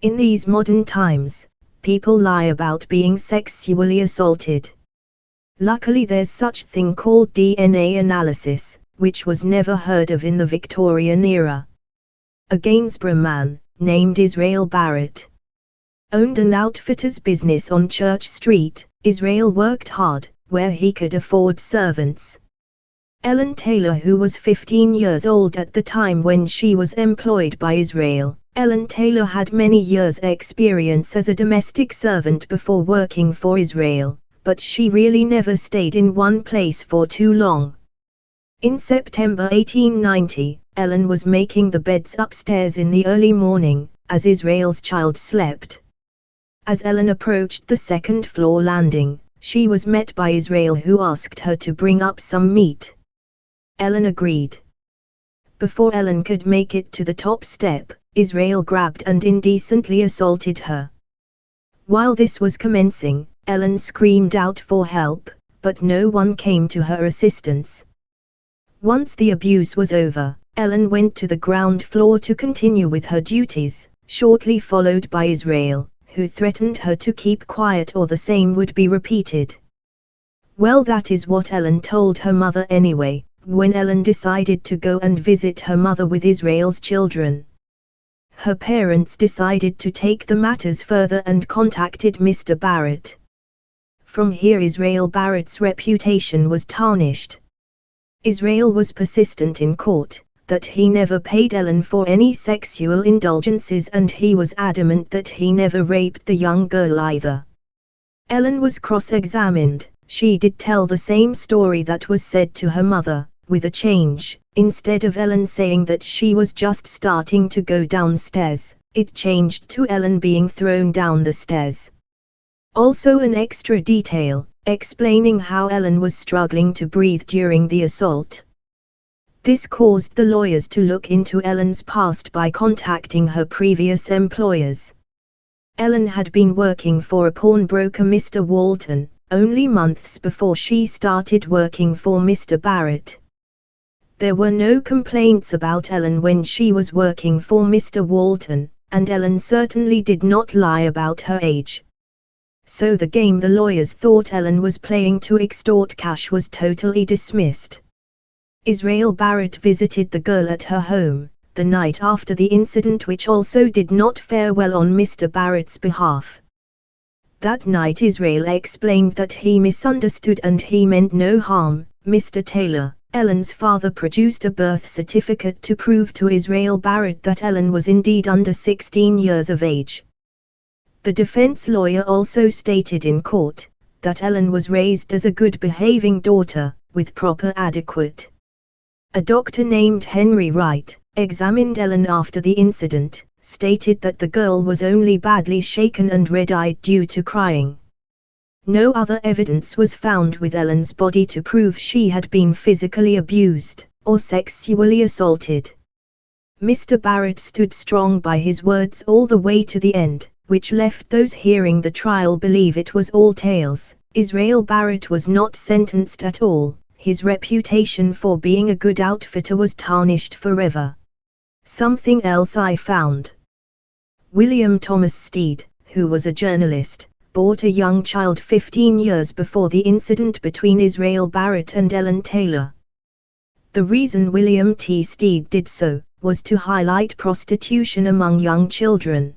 In these modern times, people lie about being sexually assaulted. Luckily there's such thing called DNA analysis, which was never heard of in the Victorian era. A Gainsborough man, named Israel Barrett, owned an outfitter's business on Church Street. Israel worked hard, where he could afford servants. Ellen Taylor who was 15 years old at the time when she was employed by Israel, Ellen Taylor had many years experience as a domestic servant before working for Israel, but she really never stayed in one place for too long. In September 1890, Ellen was making the beds upstairs in the early morning, as Israel's child slept. As Ellen approached the second floor landing, she was met by Israel who asked her to bring up some meat. Ellen agreed. Before Ellen could make it to the top step, Israel grabbed and indecently assaulted her. While this was commencing, Ellen screamed out for help, but no one came to her assistance. Once the abuse was over, Ellen went to the ground floor to continue with her duties, shortly followed by Israel, who threatened her to keep quiet or the same would be repeated. Well that is what Ellen told her mother anyway, when Ellen decided to go and visit her mother with Israel's children her parents decided to take the matters further and contacted Mr. Barrett. From here Israel Barrett's reputation was tarnished. Israel was persistent in court, that he never paid Ellen for any sexual indulgences and he was adamant that he never raped the young girl either. Ellen was cross-examined, she did tell the same story that was said to her mother, with a change, instead of Ellen saying that she was just starting to go downstairs, it changed to Ellen being thrown down the stairs. Also an extra detail, explaining how Ellen was struggling to breathe during the assault. This caused the lawyers to look into Ellen's past by contacting her previous employers. Ellen had been working for a pawnbroker Mr. Walton, only months before she started working for Mr. Barrett. There were no complaints about Ellen when she was working for Mr. Walton, and Ellen certainly did not lie about her age. So the game the lawyers thought Ellen was playing to extort cash was totally dismissed. Israel Barrett visited the girl at her home, the night after the incident which also did not fare well on Mr. Barrett's behalf. That night Israel explained that he misunderstood and he meant no harm, Mr. Taylor. Ellen's father produced a birth certificate to prove to Israel Barrett that Ellen was indeed under 16 years of age. The defense lawyer also stated in court that Ellen was raised as a good behaving daughter, with proper adequate. A doctor named Henry Wright examined Ellen after the incident, stated that the girl was only badly shaken and red-eyed due to crying. No other evidence was found with Ellen's body to prove she had been physically abused, or sexually assaulted. Mr. Barrett stood strong by his words all the way to the end, which left those hearing the trial believe it was all tales. Israel Barrett was not sentenced at all, his reputation for being a good outfitter was tarnished forever. Something else I found. William Thomas Stead, who was a journalist, bought a young child 15 years before the incident between Israel Barrett and Ellen Taylor. The reason William T. Stead did so, was to highlight prostitution among young children.